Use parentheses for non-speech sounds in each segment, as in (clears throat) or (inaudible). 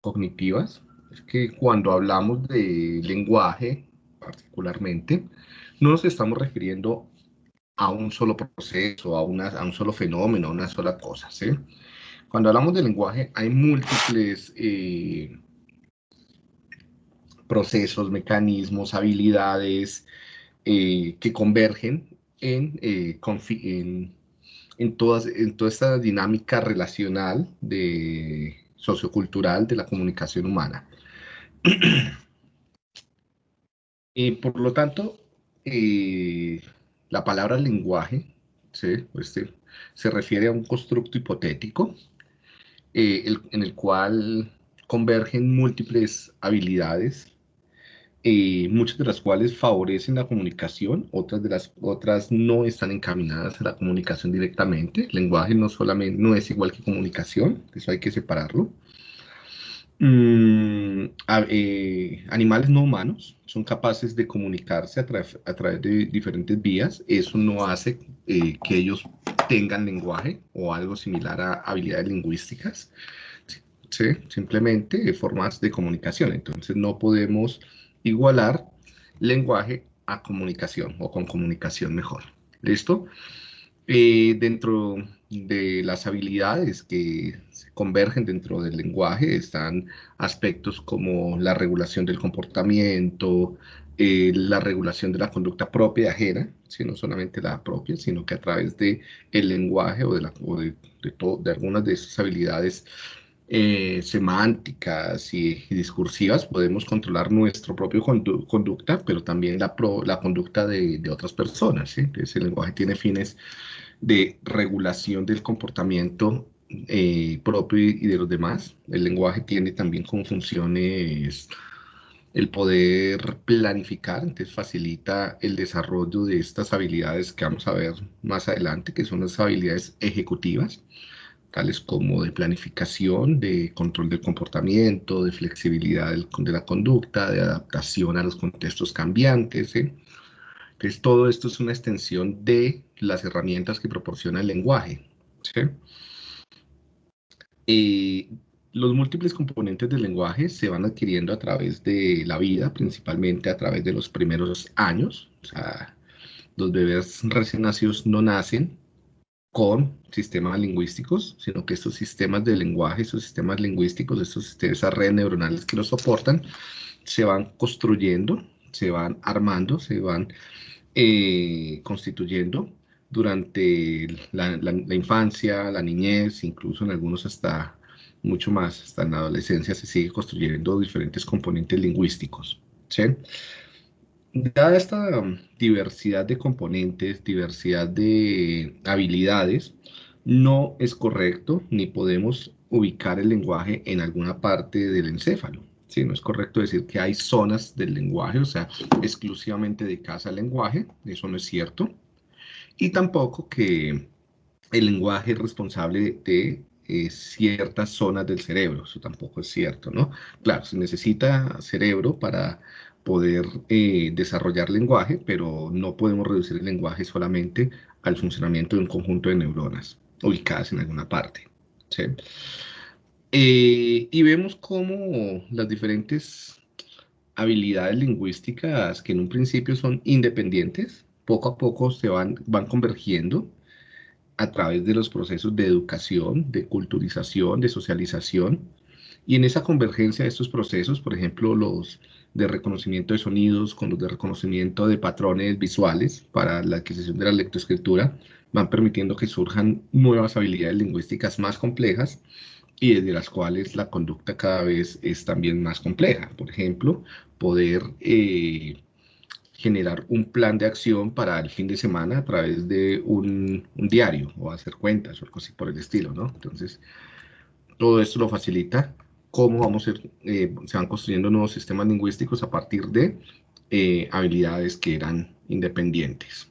cognitivas, es que cuando hablamos de lenguaje, particularmente, no nos estamos refiriendo a un solo proceso, a, una, a un solo fenómeno, a una sola cosa. Cuando hablamos de lenguaje, hay múltiples eh, procesos, mecanismos, habilidades eh, que convergen en, eh, en, en, todas, en toda esta dinámica relacional de sociocultural de la comunicación humana. y (clears throat) por lo tanto, eh, la palabra lenguaje este, se refiere a un constructo hipotético en el cual convergen múltiples habilidades eh, muchas de las cuales favorecen la comunicación, otras de las otras no están encaminadas a la comunicación directamente. El lenguaje no solamente no es igual que comunicación, eso hay que separarlo. Mm, eh, animales no humanos son capaces de comunicarse a, a, través de diferentes vías. Eso no hace eh, que ellos tengan lenguaje o algo similar a habilidades lingüísticas. ¿sí? Simplemente formas de comunicación. Entonces no podemos igualar lenguaje a comunicación o con comunicación mejor. ¿Listo? Eh, dentro de las habilidades que se convergen dentro del lenguaje están aspectos como la regulación del comportamiento, eh, la regulación de la conducta propia y ajena, si no solamente la propia, sino que a través del el lenguaje o, de, de, de algunas de esas habilidades eh, semánticas y, discursivas, podemos controlar nuestra propia conducta, pero también la, conducta de, otras personas. ¿sí? Entonces, el lenguaje tiene fines de regulación del comportamiento eh, propio y de los demás. El lenguaje tiene también como funciones el poder planificar, entonces facilita el desarrollo de estas habilidades que vamos a ver más adelante, que son las habilidades ejecutivas tales como de planificación, de control del comportamiento, de flexibilidad de la conducta, de adaptación a los contextos cambiantes. Entonces, todo esto es una extensión de las herramientas que proporciona el lenguaje. los múltiples componentes del lenguaje se van adquiriendo a través de la vida, principalmente a través de los primeros años. O sea, los bebés recién nacidos no nacen con sistemas lingüísticos, sino que estos sistemas de lenguaje, estos sistemas lingüísticos, estos, esas redes neuronales que los soportan, se van construyendo, se van armando, se van eh, constituyendo durante la, infancia, la niñez, incluso en algunos hasta mucho más, hasta en la adolescencia se sigue construyendo diferentes componentes lingüísticos. ¿sí? Dada esta um, diversidad de componentes, diversidad de habilidades, no es correcto ni podemos ubicar el lenguaje en alguna parte del encéfalo. Sí, no es correcto decir que hay zonas del lenguaje, o sea, exclusivamente dedicadas al lenguaje, eso no es cierto. Y tampoco que el lenguaje es responsable de eh, ciertas zonas del cerebro, eso tampoco es cierto, ¿no? Claro, se necesita cerebro para poder eh, desarrollar lenguaje, pero no podemos reducir el lenguaje solamente al funcionamiento de un conjunto de neuronas ubicadas en alguna parte. Eh, y vemos cómo las diferentes habilidades lingüísticas que en un principio son independientes, poco a poco se van, van convergiendo a través de los procesos de educación, de culturización, de socialización, y en esa convergencia de estos procesos, por ejemplo, los de reconocimiento de sonidos con los de reconocimiento de patrones visuales para la adquisición de la lectoescritura, van permitiendo que surjan nuevas habilidades lingüísticas más complejas y desde las cuales la conducta cada vez es también más compleja. Por ejemplo, poder eh, generar un plan de acción para el fin de semana a través de un, un, diario o hacer cuentas o algo así por el estilo, ¿no? Entonces, todo esto lo facilita cómo vamos a eh, se van construyendo nuevos sistemas lingüísticos a partir de eh, habilidades que eran independientes.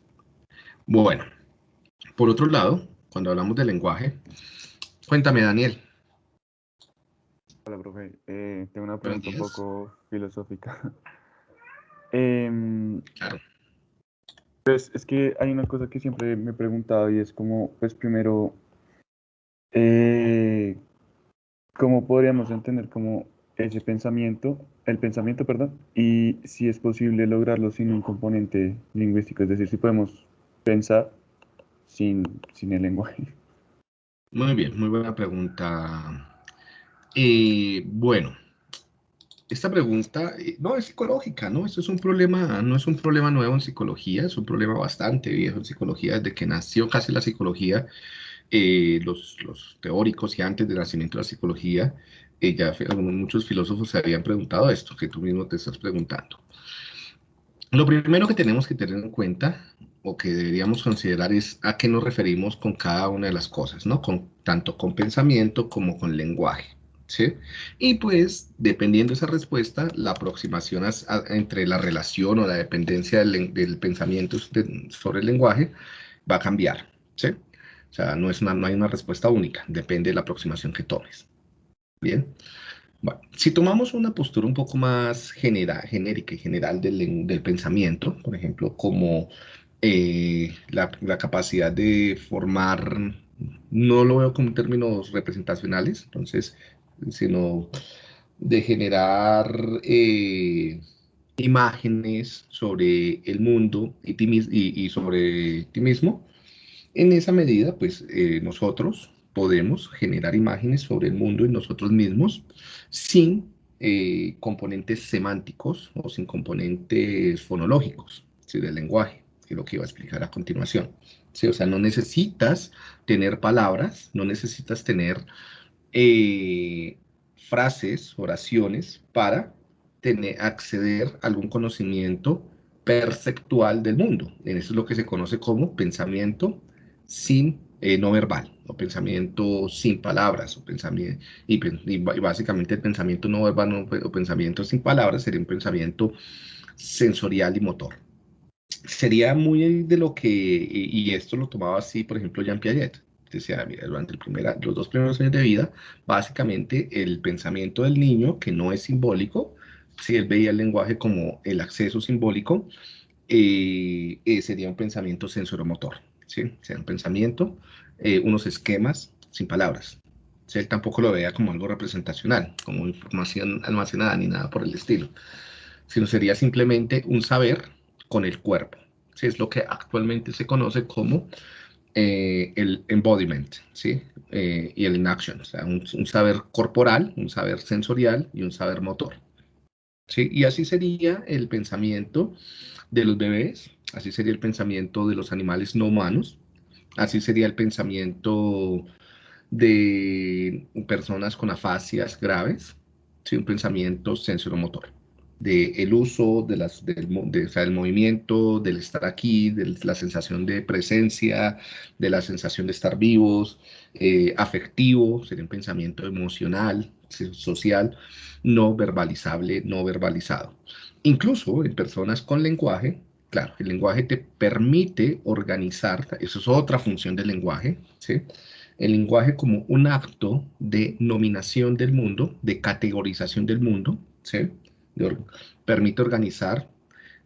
Bueno, por otro lado, cuando hablamos de lenguaje, cuéntame, Daniel. Hola, profe. Eh, tengo una pregunta un poco filosófica. (laughs) Em, claro. Pues es que hay una cosa que siempre me he preguntado y es como, pues primero, ¿cómo podríamos entender como ese pensamiento, el pensamiento, perdón, y si es posible lograrlo sin un componente lingüístico, es decir, si podemos pensar sin, sin el lenguaje. Muy bien, muy buena pregunta. Eh, bueno, esta pregunta eh, no es psicológica, ¿no? Esto es un problema, no es un problema nuevo en psicología, es un problema bastante viejo en psicología, desde que nació casi la psicología, eh, los, los, teóricos y antes del nacimiento de la psicología, ya muchos filósofos se habían preguntado esto, que tú mismo te estás preguntando. Lo primero que tenemos que tener en cuenta o que deberíamos considerar es a qué nos referimos con cada una de las cosas, ¿no? Con, tanto con pensamiento como con lenguaje, ¿sí? Y pues, dependiendo de esa respuesta, la aproximación entre la relación o la dependencia del, pensamiento sobre el lenguaje va a cambiar, ¿sí? O sea, no, es no hay una respuesta única, depende de la aproximación que tomes. Bien. Si tomamos una postura un poco más genérica y general del, del pensamiento, por ejemplo, como eh, la, capacidad de formar, no lo veo como términos representacionales, entonces, sino de generar eh, imágenes sobre el mundo y, y, sobre ti mismo. En esa medida, pues eh, nosotros podemos generar imágenes sobre el mundo y nosotros mismos sin componentes semánticos o sin componentes fonológicos del lenguaje que es lo que iba a explicar a continuación. ¿sí? O sea, no necesitas tener palabras, no necesitas tener eh, frases, oraciones para tener, acceder a algún conocimiento perceptual del mundo. Eso es lo que se conoce como pensamiento sin eh, no verbal, o pensamiento sin palabras, o pensamiento, y, básicamente el pensamiento no verbal o pensamiento sin palabras sería un pensamiento sensorial y motor. Sería muy de lo que, y, esto lo tomaba así, por ejemplo, Jean Piaget. Decía, mira, durante el los dos primeros años de vida, básicamente el pensamiento del niño, que no es simbólico, si él veía el lenguaje como el acceso simbólico, eh, eh, sería un pensamiento sensoromotor, ¿sí? Sería un pensamiento, eh, unos esquemas sin palabras. Si él tampoco lo veía como algo representacional, como información almacenada ni nada por el estilo, sino sería simplemente un saber con el cuerpo. ¿sí? Es lo que actualmente se conoce como eh, el embodiment, ¿sí? Eh, y el inaction, o sea, un, saber corporal, un saber sensorial y un saber motor. ¿sí? Y así sería el pensamiento de los bebés, así sería el pensamiento de los animales no humanos, así sería el pensamiento de personas con afasias graves, ¿sí? un pensamiento sensoromotor del uso de las, del, movimiento, del estar aquí, de la sensación de presencia, de la sensación de estar vivos, eh, afectivo, sería un pensamiento emocional, social, no verbalizable, no verbalizado. Incluso en personas con lenguaje, claro, el lenguaje te permite organizar, eso es otra función del lenguaje, ¿sí? el lenguaje como un acto de nominación del mundo, de categorización del mundo, ¿sí? permite organizar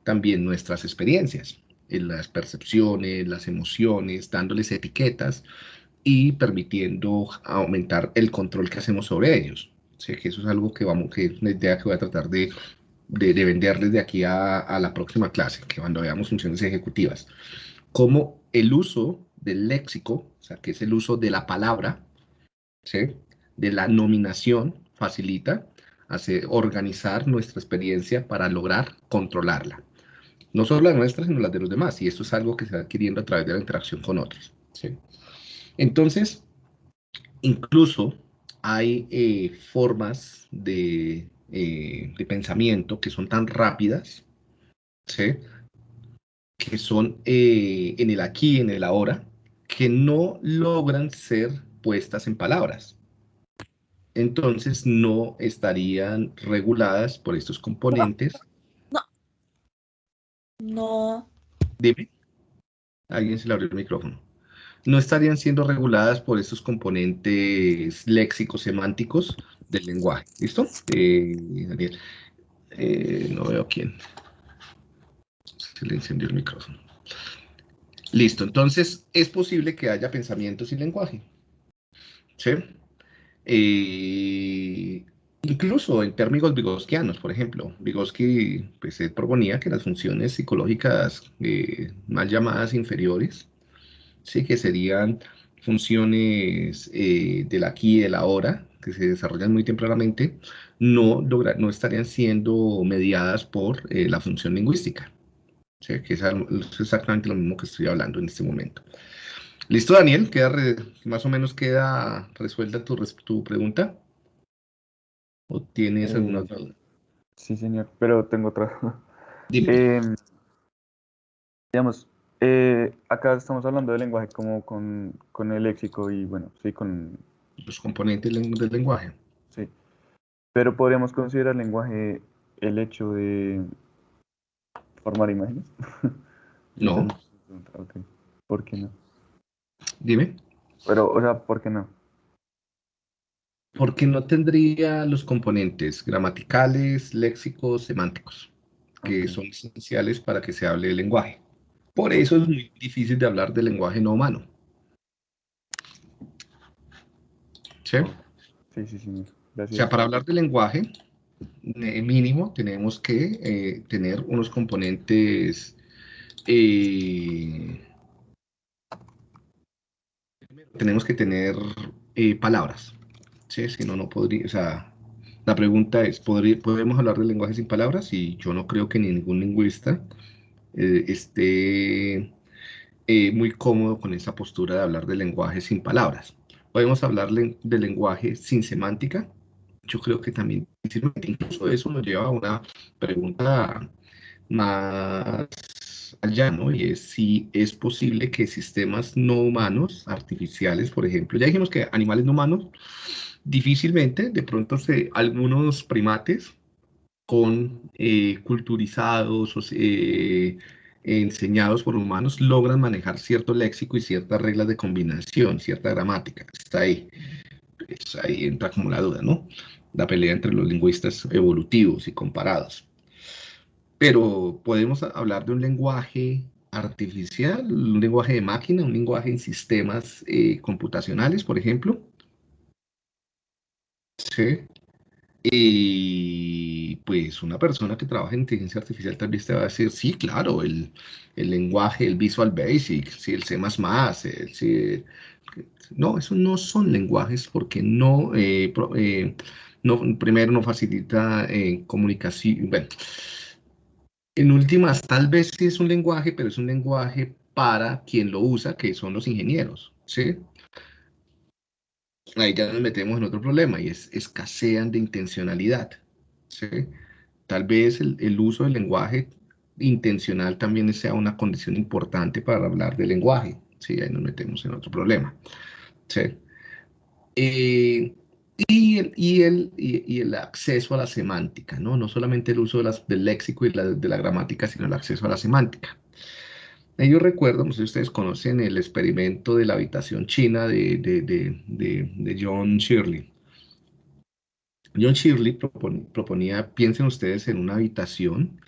también nuestras experiencias, en las percepciones, las emociones, dándoles etiquetas y permitiendo aumentar el control que hacemos sobre ellos. Sé que eso es algo que, vamos, que es una idea que voy a tratar de, de, venderles de aquí a, la próxima clase, que cuando veamos funciones ejecutivas. Como el uso del léxico, o sea, que es el uso de la palabra, ¿sí? de la nominación, facilita hacer, organizar nuestra experiencia para lograr controlarla. No solo la nuestra, sino la de los demás. Y esto es algo que se va adquiriendo a través de la interacción con otros. Entonces, incluso hay eh, formas de, eh, de, pensamiento que son tan rápidas, que son eh, en el aquí, en el ahora, que no logran ser puestas en palabras entonces no estarían reguladas por estos componentes. No. No. Dime. Alguien se le abrió el micrófono. No estarían siendo reguladas por estos componentes léxicos semánticos del lenguaje. ¿Listo? Eh, Daniel. Eh, no veo quién. Se le encendió el micrófono. Listo. Entonces, es posible que haya pensamientos sin lenguaje. ¿Sí? Eh, incluso en términos vygoskianos, por ejemplo, Vygotsky pues, proponía que las funciones psicológicas mal llamadas inferiores, ¿sí? que serían funciones eh, del aquí y del ahora, que se desarrollan muy tempranamente, no, no estarían siendo mediadas por eh, la función lingüística. ¿sí? Que es, exactamente lo mismo que estoy hablando en este momento. ¿Listo, Daniel? ¿Queda más o menos queda resuelta tu, tu pregunta? ¿O tienes eh, alguna duda? Sí, señor, pero tengo otra. Dime. (laughs) Em, digamos, eh, acá estamos hablando del lenguaje como con, con, el léxico y bueno, sí, con... Los componentes del lenguaje. Sí. Pero podríamos considerar el lenguaje el hecho de formar imágenes. (laughs) no. (laughs) ¿Por qué no? Dime. Pero, o sea, ¿por qué no? porque no tendría los componentes gramaticales, léxicos, semánticos, que son esenciales para que se hable el lenguaje. Por eso es muy difícil de hablar del lenguaje no humano. ¿Sí? Sí, sí, sí. O sea, para hablar del lenguaje eh, mínimo tenemos que eh, tener unos componentes eh, tenemos que tener palabras Sí, si no, no podría, o sea, la pregunta es, ¿podemos hablar de lenguaje sin palabras? Y yo no creo que ningún lingüista eh, esté eh, muy cómodo con esa postura de hablar de lenguaje sin palabras. ¿Podemos hablar de lenguaje sin semántica? Yo creo que también, incluso eso nos lleva a una pregunta más allá, ¿no? Y es si es posible que sistemas no humanos, artificiales, por ejemplo, ya dijimos que animales no humanos, Difícilmente, de pronto, se, algunos primates con eh, culturizados o eh, enseñados por humanos logran manejar cierto léxico y ciertas reglas de combinación, cierta gramática. Está ahí. Pues ahí entra como la duda, ¿no? La pelea entre los lingüistas evolutivos y comparados. Pero podemos hablar de un lenguaje artificial, un lenguaje de máquina, un lenguaje en sistemas eh, computacionales, por ejemplo, Sí. Y pues una persona que trabaja en inteligencia artificial tal vez te va a decir, sí, claro, el, lenguaje, el Visual Basic, sí, el C++, el, sí, no, esos no son lenguajes porque no, eh, eh, primero no facilita eh, comunicación, bueno, en últimas tal vez sí es un lenguaje, pero es un lenguaje para quien lo usa, que son los ingenieros, ¿sí? ahí ya nos metemos en otro problema y es escasean de intencionalidad. Tal vez el, uso del lenguaje intencional también sea una condición importante para hablar del lenguaje. ¿sí? Ahí nos metemos en otro problema. ¿sí? Eh, y, el, y, el, y, el, acceso a la semántica, ¿no? No solamente el uso de del léxico y de la gramática, sino el acceso a la semántica. Yo recuerdo, no sé si ustedes conocen el experimento de la habitación china de, de, John Shirley. John Shirley proponía, piensen ustedes en una habitación,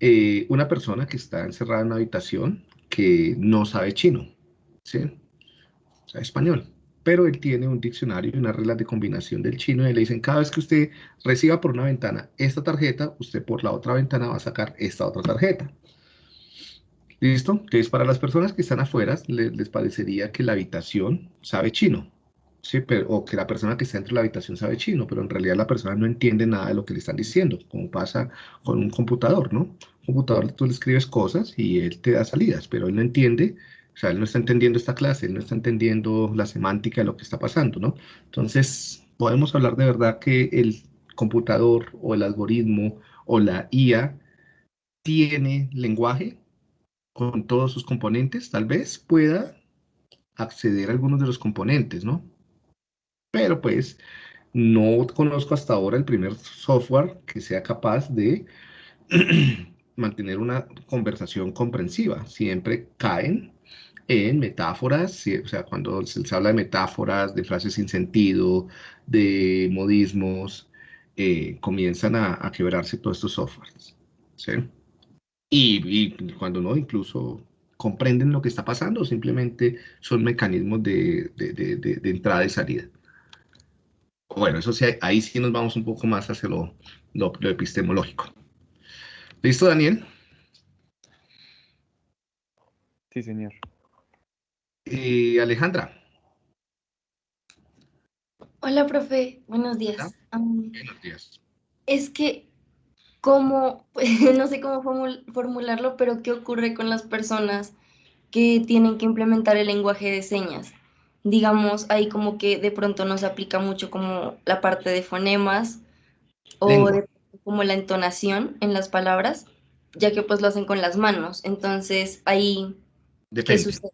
eh, una persona que está encerrada en una habitación que no sabe chino, ¿sí? Sabe español, pero él tiene un diccionario y una regla de combinación del chino y le dicen, cada vez que usted reciba por una ventana esta tarjeta, usted por la otra ventana va a sacar esta otra tarjeta. ¿Listo? Entonces, para las personas que están afuera, les, parecería que la habitación sabe chino, ¿sí? Pero, o que la persona que está dentro de la habitación sabe chino, pero en realidad la persona no entiende nada de lo que le están diciendo, como pasa con un computador, ¿no? Un computador tú le escribes cosas y él te da salidas, pero él no entiende, o sea, él no está entendiendo esta clase, él no está entendiendo la semántica de lo que está pasando, ¿no? Entonces, podemos hablar de verdad que el computador o el algoritmo o la IA tiene lenguaje, con todos sus componentes, tal vez pueda acceder a algunos de los componentes, ¿no? Pero pues no conozco hasta ahora el primer software que sea capaz de (clears throat) mantener una conversación comprensiva. Siempre caen en metáforas, o sea, cuando se, habla de metáforas, de frases sin sentido, de modismos, eh, comienzan a, quebrarse todos estos softwares. ¿sí? y, cuando no, incluso comprenden lo que está pasando, simplemente son mecanismos de, entrada y salida. Bueno, eso sí, ahí sí nos vamos un poco más hacia lo, lo, epistemológico. ¿Listo, Daniel? Sí, señor. Y Alejandra. Hola, profe. Buenos días. Buenos días. Es que, como, (laughs) no sé cómo formularlo, pero ¿qué ocurre con las personas que tienen que implementar el lenguaje de señas? Digamos, ahí como que de pronto no se aplica mucho como la parte de fonemas o como la entonación en las palabras, ya que pues lo hacen con las manos. Entonces, ahí, Depende. ¿qué sucede?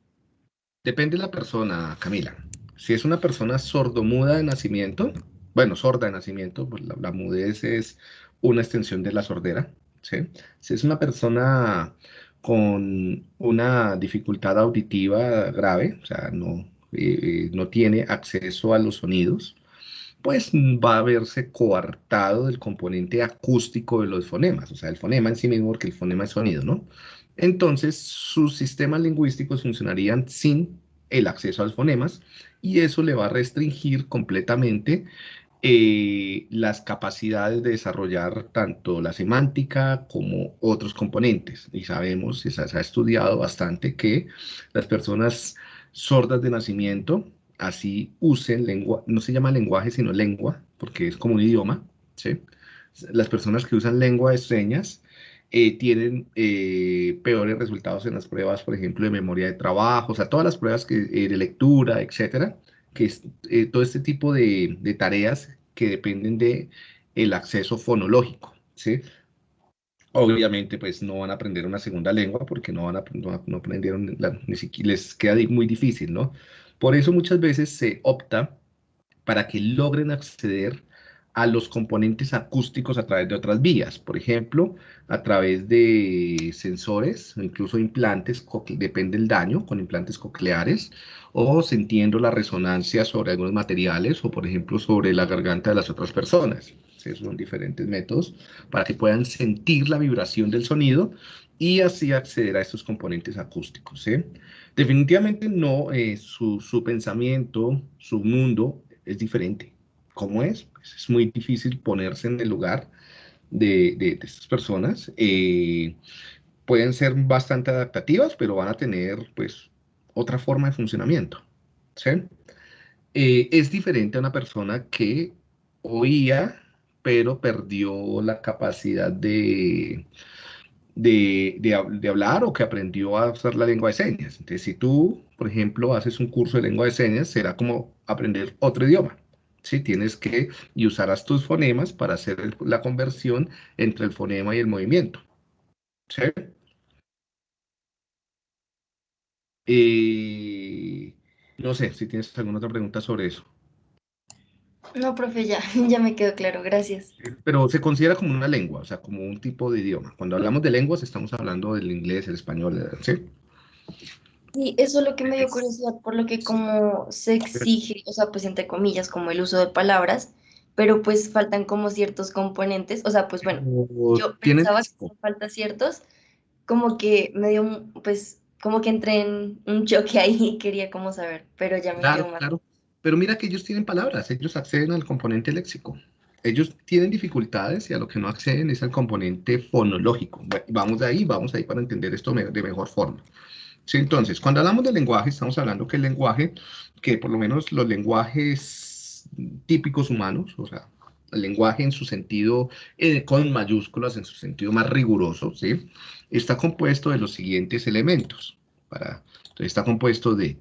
Depende de la persona, Camila. Si es una persona sordomuda de nacimiento, bueno, sorda de nacimiento, pues la, mudez es una extensión de la sordera, ¿sí? Si es una persona con una dificultad auditiva grave, o sea, no, no tiene acceso a los sonidos, pues va a verse coartado del componente acústico de los fonemas, o sea, el fonema en sí mismo, porque el fonema es sonido, ¿no? Entonces, sus sistemas lingüísticos funcionarían sin el acceso a los fonemas y eso le va a restringir completamente eh, las capacidades de desarrollar tanto la semántica como otros componentes. Y sabemos, se ha estudiado bastante que las personas sordas de nacimiento, así usen lengua, no se llama lenguaje, sino lengua, porque es como un idioma, ¿sí? Las personas que usan lengua de señas eh, tienen eh, peores resultados en las pruebas, por ejemplo, de memoria de trabajo, o sea, todas las pruebas eh, de lectura, etcétera, que es todo este tipo de, de, tareas que dependen de el acceso fonológico, ¿sí? Obviamente, pues no van a aprender una segunda lengua porque no, van a, no, aprendieron, ni siquiera les queda muy difícil, ¿no? Por eso muchas veces se opta para que logren acceder a los componentes acústicos a través de otras vías, por ejemplo, a través de sensores, incluso implantes, depende del daño, con implantes cocleares, o sintiendo la resonancia sobre algunos materiales, o por ejemplo sobre la garganta de las otras personas son diferentes métodos para que puedan sentir la vibración del sonido y así acceder a estos componentes acústicos. Definitivamente no, eh, su, pensamiento, su mundo es diferente. ¿Cómo es? Pues es muy difícil ponerse en el lugar de, estas personas. Eh, pueden ser bastante adaptativas, pero van a tener pues otra forma de funcionamiento. Eh, es diferente a una persona que oía pero perdió la capacidad de, de, hablar o que aprendió a usar la lengua de señas. Entonces, si tú, por ejemplo, haces un curso de lengua de señas, será como aprender otro idioma. ¿Sí? Tienes que, y usarás tus fonemas para hacer la conversión entre el fonema y el movimiento. ¿sí? Eh, no sé si tienes alguna otra pregunta sobre eso. No, profe, ya, (laughs) ya me quedó claro, gracias. Pero se considera como una lengua, o sea, como un tipo de idioma. Cuando hablamos de lenguas, estamos hablando del inglés, el español, ¿sí? Sí, eso es lo que me dio curiosidad, por lo que como se exige, o sea, pues entre comillas, como el uso de palabras, pero pues faltan como ciertos componentes, o sea, pues bueno, yo pensaba que falta ciertos, como que me dio, pues, como que entré en un choque ahí y quería como saber, pero ya me quedó mal. Claro. Pero mira que ellos tienen palabras, ellos acceden al componente léxico. Ellos tienen dificultades y a lo que no acceden es al componente fonológico. Vamos de ahí, vamos ahí para entender esto de mejor forma. Sí, entonces, cuando hablamos de lenguaje, estamos hablando que el lenguaje, que por lo menos los lenguajes típicos humanos, o sea, el lenguaje en su sentido, eh, con mayúsculas, en su sentido más riguroso, ¿sí? Está compuesto de los siguientes elementos. Para, entonces, está compuesto de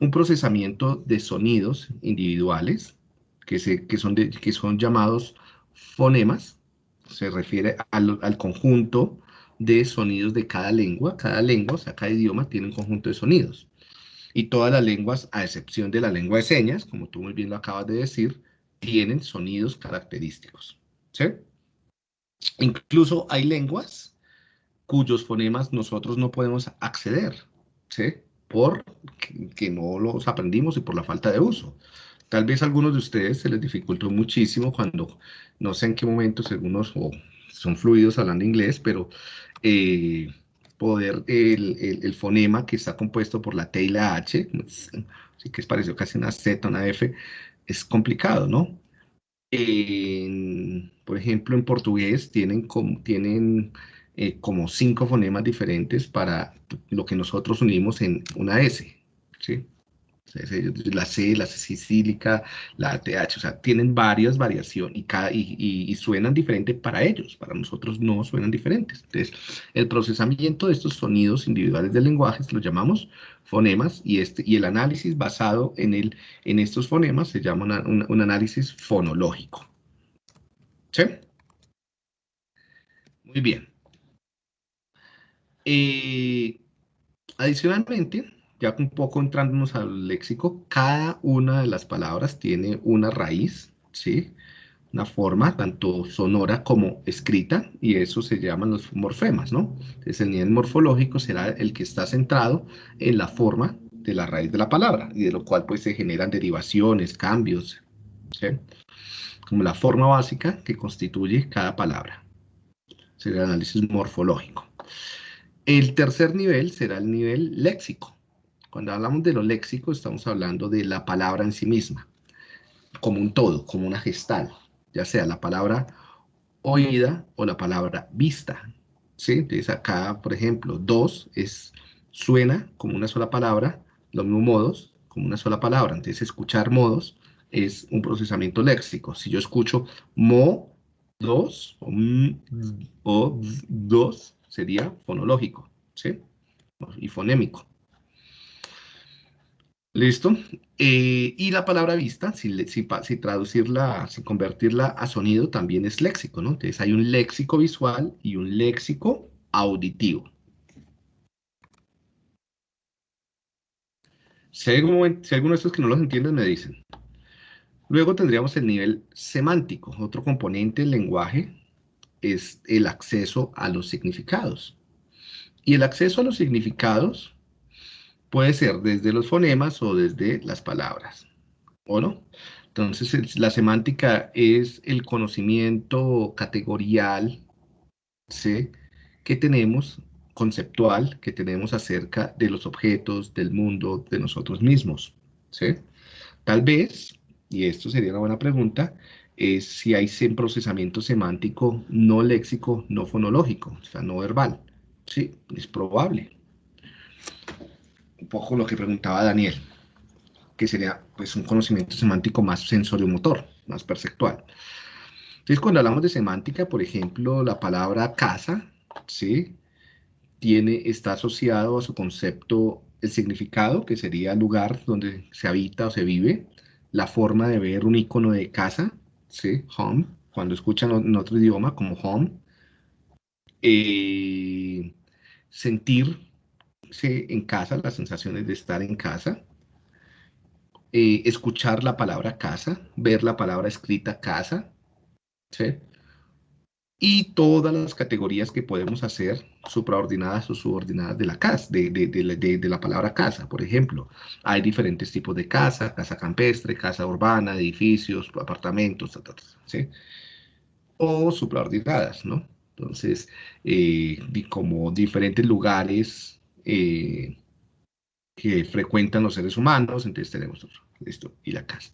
un procesamiento de sonidos individuales que, se, que, son, que son llamados fonemas, se refiere al, conjunto de sonidos de cada lengua. Cada lengua, o sea, cada idioma tiene un conjunto de sonidos. Y todas las lenguas, a excepción de la lengua de señas, como tú muy bien lo acabas de decir, tienen sonidos característicos. ¿sí? Incluso hay lenguas cuyos fonemas nosotros no podemos acceder. ¿sí? por que no los aprendimos y por la falta de uso. Tal vez a algunos de ustedes se les dificultó muchísimo cuando, no sé en qué momento, algunos son fluidos hablando inglés, pero eh, poder el, el, fonema que está compuesto por la T y la H, así que es parecido casi una Z, una F, es complicado, ¿no? por ejemplo, en portugués tienen, tienen eh, como cinco fonemas diferentes para lo que nosotros unimos en una S, ¿sí? La C, la C sicílica, la TH, o sea, tienen varias variaciones y, cada, y, suenan diferentes para ellos, para nosotros no suenan diferentes. Entonces, el procesamiento de estos sonidos individuales del lenguaje lo llamamos fonemas y, este, y el análisis basado en, el, en estos fonemas se llama un, análisis fonológico. ¿Sí? Muy bien. Eh, adicionalmente, ya un poco entrándonos al léxico, cada una de las palabras tiene una raíz, ¿sí? Una forma tanto sonora como escrita, y eso se llaman los morfemas, ¿no? Entonces el nivel morfológico será el que está centrado en la forma de la raíz de la palabra, y de lo cual pues se generan derivaciones, cambios, ¿sí? Como la forma básica que constituye cada palabra. Será el análisis morfológico. El tercer nivel será el nivel léxico, cuando hablamos de lo léxico, estamos hablando de la palabra en sí misma, como un todo, como una gestal, ya sea la palabra oída o la palabra vista. ¿sí? Entonces acá, por ejemplo, dos es, suena como una sola palabra, los mismos modos como una sola palabra. Entonces escuchar modos es un procesamiento léxico. Si yo escucho mo, dos, o, o dos, sería fonológico, ¿sí? Y fonémico. ¿Listo? Eh, y la palabra vista, si, si, traducirla, si convertirla a sonido, también es léxico, ¿no? Entonces hay un léxico visual y un léxico auditivo. Si alguno, de estos que no los entienden, me dicen. Luego tendríamos el nivel semántico. Otro componente del lenguaje es el acceso a los significados. Y el acceso a los significados Puede ser desde los fonemas o desde las palabras, ¿o no? Entonces, la semántica es el conocimiento categorial ¿sí? que tenemos, conceptual, que tenemos acerca de los objetos, del mundo, de nosotros mismos. ¿sí? Tal vez, y esto sería una buena pregunta, es si hay procesamiento semántico no léxico, no fonológico, o sea, no verbal. Sí, es probable poco lo que preguntaba Daniel, que sería pues un conocimiento semántico más sensorio-motor, más perceptual. Entonces, cuando hablamos de semántica, por ejemplo, la palabra casa, ¿sí? Tiene, está asociado a su concepto el significado, que sería el lugar donde se habita o se vive, la forma de ver un icono de casa, ¿sí? Home, cuando escuchan en otro idioma como home, eh, sentir en casa, las sensaciones de estar en casa, eh, escuchar la palabra casa, ver la palabra escrita casa, y todas las categorías que podemos hacer supraordinadas o subordinadas de la casa, de, la palabra casa. Por ejemplo, hay diferentes tipos de casa, casa campestre, casa urbana, edificios, apartamentos, o supraordinadas, ¿no? Entonces, eh, como diferentes lugares eh, que frecuentan los seres humanos, entonces tenemos esto y la casa.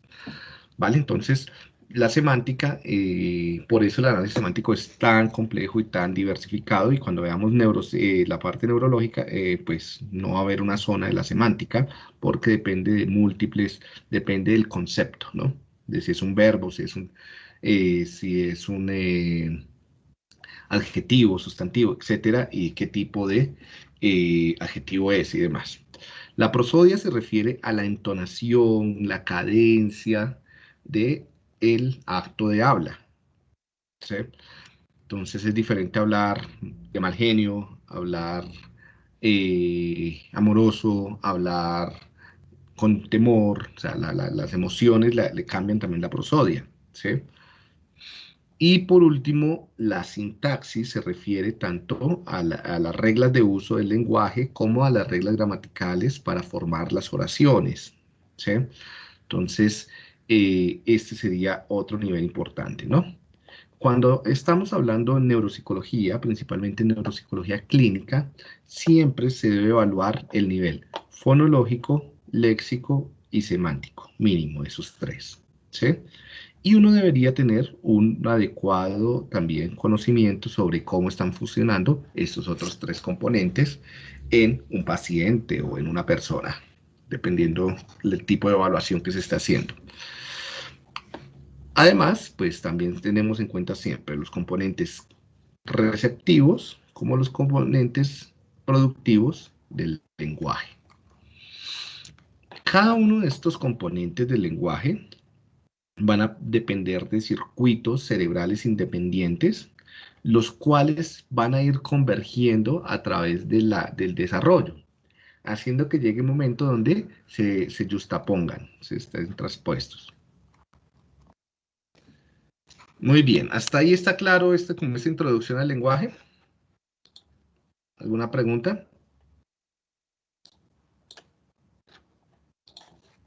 ¿Vale? Entonces, la semántica, eh, por eso el análisis semántico es tan complejo y tan diversificado y cuando veamos neuros, eh, la parte neurológica, pues no va a haber una zona de la semántica porque depende de múltiples, depende del concepto, ¿no? De si es un verbo, si es un, si es un adjetivo, sustantivo, etcétera, y qué tipo de eh, adjetivo es y demás. La prosodia se refiere a la entonación, la cadencia de el acto de habla. Entonces es diferente hablar de mal genio, hablar eh, amoroso, hablar con temor, o sea, las emociones le cambian también la prosodia. ¿sí? Y por último, la sintaxis se refiere tanto a, las reglas de uso del lenguaje como a las reglas gramaticales para formar las oraciones. Entonces, eh, este sería otro nivel importante, ¿no? Cuando estamos hablando de neuropsicología, principalmente neuropsicología clínica, siempre se debe evaluar el nivel fonológico, léxico y semántico, mínimo esos tres. ¿sí? Y uno debería tener un adecuado también conocimiento sobre cómo están funcionando estos otros tres componentes en un paciente o en una persona, dependiendo del tipo de evaluación que se está haciendo. Además, pues también tenemos en cuenta siempre los componentes receptivos como los componentes productivos del lenguaje. Cada uno de estos componentes del lenguaje van a depender de circuitos cerebrales independientes, los cuales van a ir convergiendo a través de la, del desarrollo, haciendo que llegue un momento donde se, se justapongan, se estén traspuestos. Muy bien, hasta ahí está claro este, como esta introducción al lenguaje. ¿Alguna pregunta?